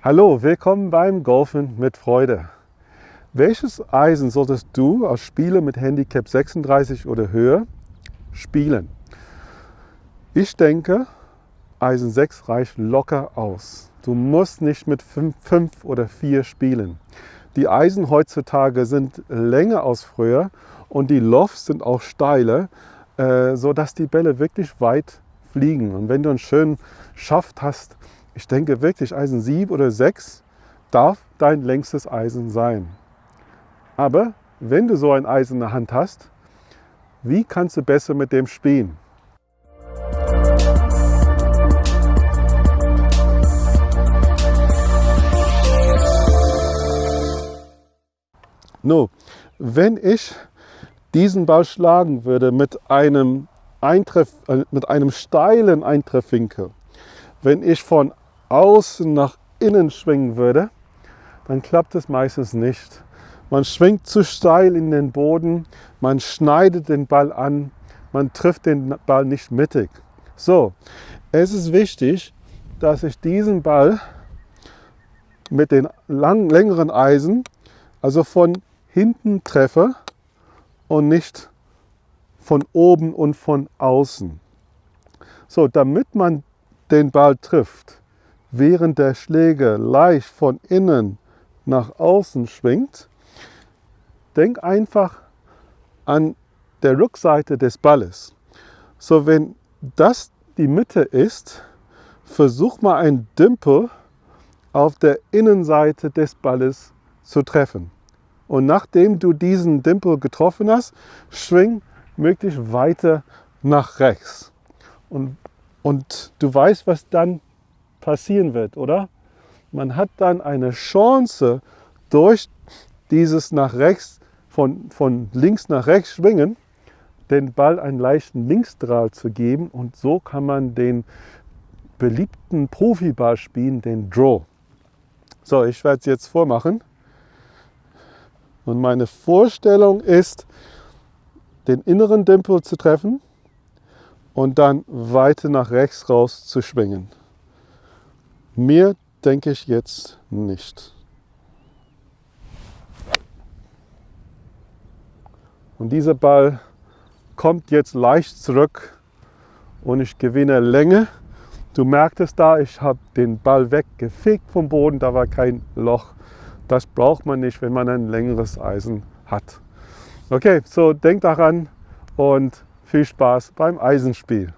Hallo, willkommen beim Golfen mit Freude. Welches Eisen solltest du als Spieler mit Handicap 36 oder höher spielen? Ich denke, Eisen 6 reicht locker aus. Du musst nicht mit 5 oder 4 spielen. Die Eisen heutzutage sind länger als früher und die Lofts sind auch steiler, äh, sodass die Bälle wirklich weit fliegen. Und wenn du einen schönen Schaft hast, ich denke wirklich, Eisen 7 oder 6 darf dein längstes Eisen sein. Aber wenn du so ein Eisen in der Hand hast, wie kannst du besser mit dem spielen? No, wenn ich diesen Ball schlagen würde mit einem, Eintreff, äh, mit einem steilen Eintreffwinkel, wenn ich von außen nach innen schwingen würde, dann klappt es meistens nicht. Man schwingt zu steil in den Boden, man schneidet den Ball an, man trifft den Ball nicht mittig. So, es ist wichtig, dass ich diesen Ball mit den lang, längeren Eisen, also von hinten treffe und nicht von oben und von außen. So, damit man den Ball trifft, während der Schläger leicht von innen nach außen schwingt, denk einfach an der Rückseite des Balles. So, wenn das die Mitte ist, versuch mal ein Dimpel auf der Innenseite des Balles zu treffen. Und nachdem du diesen Dimpel getroffen hast, schwing möglichst weiter nach rechts. Und, und du weißt, was dann passieren wird, oder? Man hat dann eine Chance, durch dieses nach rechts, von, von links nach rechts schwingen, den Ball einen leichten Linksdrall zu geben und so kann man den beliebten Profiball spielen, den Draw. So, ich werde es jetzt vormachen. Und meine Vorstellung ist, den inneren Dimpel zu treffen und dann weiter nach rechts raus zu schwingen. Mehr denke ich jetzt nicht. Und dieser Ball kommt jetzt leicht zurück und ich gewinne Länge. Du merkst es da, ich habe den Ball weggefegt vom Boden, da war kein Loch. Das braucht man nicht, wenn man ein längeres Eisen hat. Okay, so denk daran und viel Spaß beim Eisenspiel.